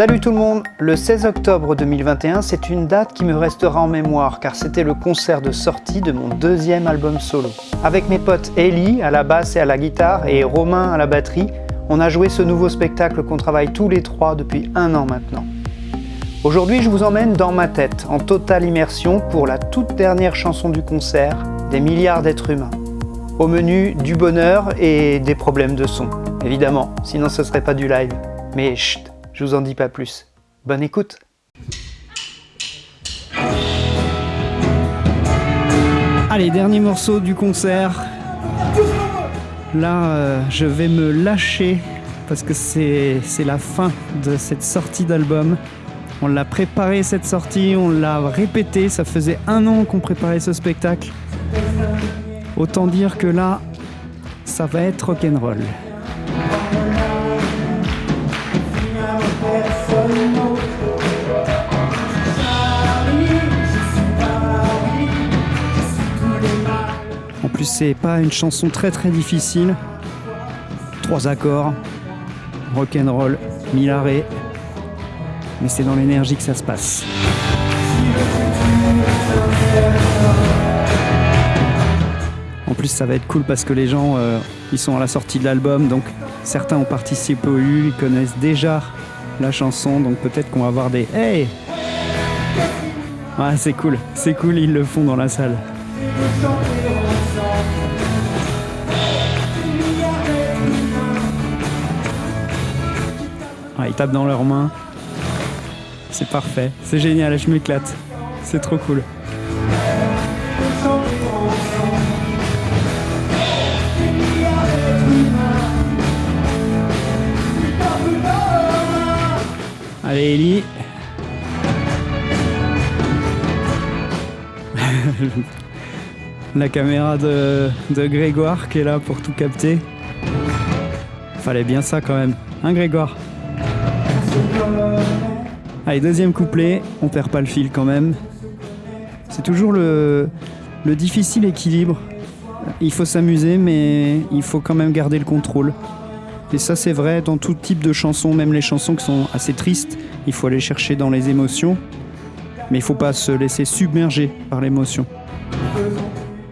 Salut tout le monde Le 16 octobre 2021, c'est une date qui me restera en mémoire car c'était le concert de sortie de mon deuxième album solo. Avec mes potes Ellie à la basse et à la guitare et Romain à la batterie, on a joué ce nouveau spectacle qu'on travaille tous les trois depuis un an maintenant. Aujourd'hui, je vous emmène dans ma tête, en totale immersion pour la toute dernière chanson du concert, des milliards d'êtres humains. Au menu, du bonheur et des problèmes de son, évidemment, sinon ce serait pas du live. Mais chut, je vous en dis pas plus. Bonne écoute Allez, dernier morceau du concert. Là, euh, je vais me lâcher parce que c'est la fin de cette sortie d'album. On l'a préparé cette sortie, on l'a répété, ça faisait un an qu'on préparait ce spectacle. Autant dire que là, ça va être rock'n'roll. En plus, c'est pas une chanson très très difficile. Trois accords, rock'n'roll, mille arrêts. Mais c'est dans l'énergie que ça se passe. En plus, ça va être cool parce que les gens, euh, ils sont à la sortie de l'album, donc certains ont participé au U, ils connaissent déjà la chanson, donc peut-être qu'on va avoir des Hey Ah, c'est cool, c'est cool, ils le font dans la salle. Ah, ils tapent dans leurs mains. C'est parfait, c'est génial, je m'éclate. C'est trop cool. Allez Ellie. La caméra de, Grégoire qui est là pour tout capter. Fallait bien ça quand même. Hein Grégoire? Allez, deuxième couplet, on perd pas le fil quand même. C'est toujours le, le difficile équilibre. Il faut s'amuser, mais il faut quand même garder le contrôle. Et ça, c'est vrai dans tout type de chansons, même les chansons qui sont assez tristes. Il faut aller chercher dans les émotions, mais il faut pas se laisser submerger par l'émotion.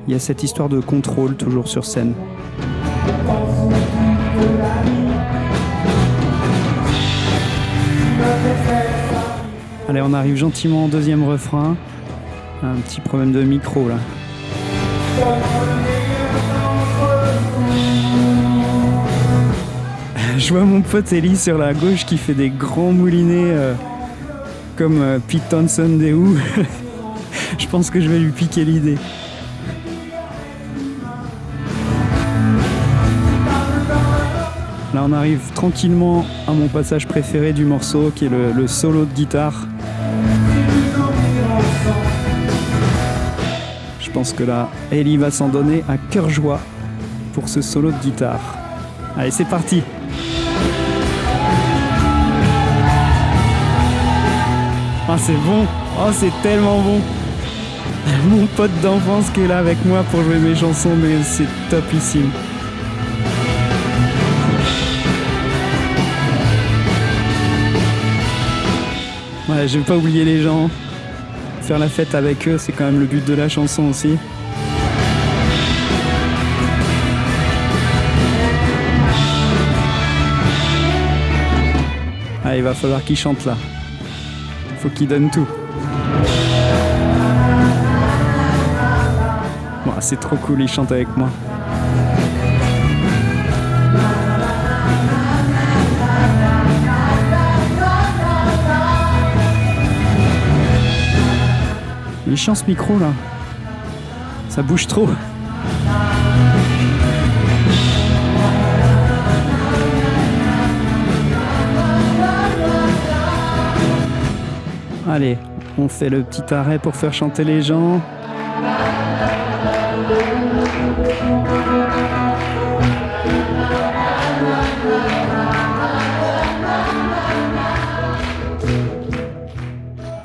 Il y a cette histoire de contrôle toujours sur scène. Allez, on arrive gentiment au deuxième refrain. Un petit problème de micro là. Je vois mon pote Ellie sur la gauche qui fait des grands moulinets euh, comme euh, Pete Townsend des Who. je pense que je vais lui piquer l'idée. On arrive tranquillement à mon passage préféré du morceau qui est le, solo de guitare. Je pense que là, Ellie va s'en donner à cœur joie pour ce solo de guitare. Allez, c'est parti Ah, c'est bon Oh, c'est tellement bon Mon pote d'enfance qui est là avec moi pour jouer mes chansons, mais c'est topissime. Je vais pas oublier les gens. Faire la fête avec eux, c'est quand même le but de la chanson aussi. Ah, il va falloir qu'il chante là. Faut qu'il donne tout. C'est trop cool, il chante avec moi. Chiant ce micro là. Ça bouge trop. Allez, on fait le petit arrêt pour faire chanter les gens.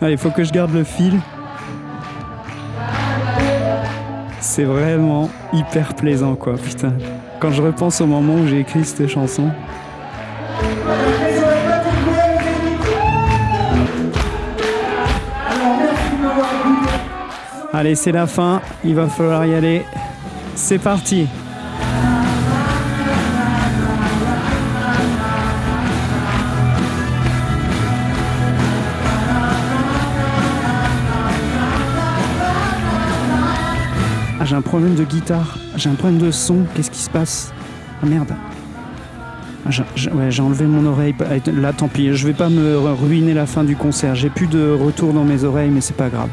Allez, faut que je garde le fil. c'est vraiment hyper plaisant, quoi. Putain, quand je repense au moment où j'ai écrit cette chanson. Allez, c'est la fin, il va falloir y aller. C'est parti Ah, j'ai un problème de guitare, j'ai un problème de son, qu'est-ce qui se passe? Ah merde ah, j'ai enlevé mon oreille. Là, tant pis, je vais pas me ruiner la fin du concert. J'ai plus de retour dans mes oreilles, mais c'est pas grave.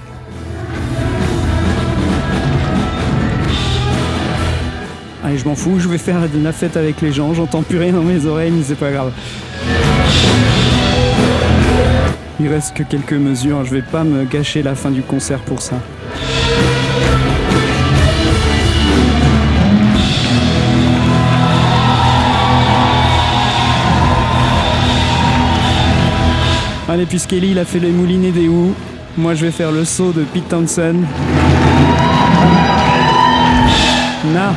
Allez, je m'en fous, je vais faire la fête avec les gens. J'entends plus rien dans mes oreilles, mais c'est pas grave. Il reste que quelques mesures. Je vais pas me gâcher la fin du concert pour ça. Allez, puisqu'Eli il a fait les moulinets des houes, moi je vais faire le saut de Pete Townsend. Na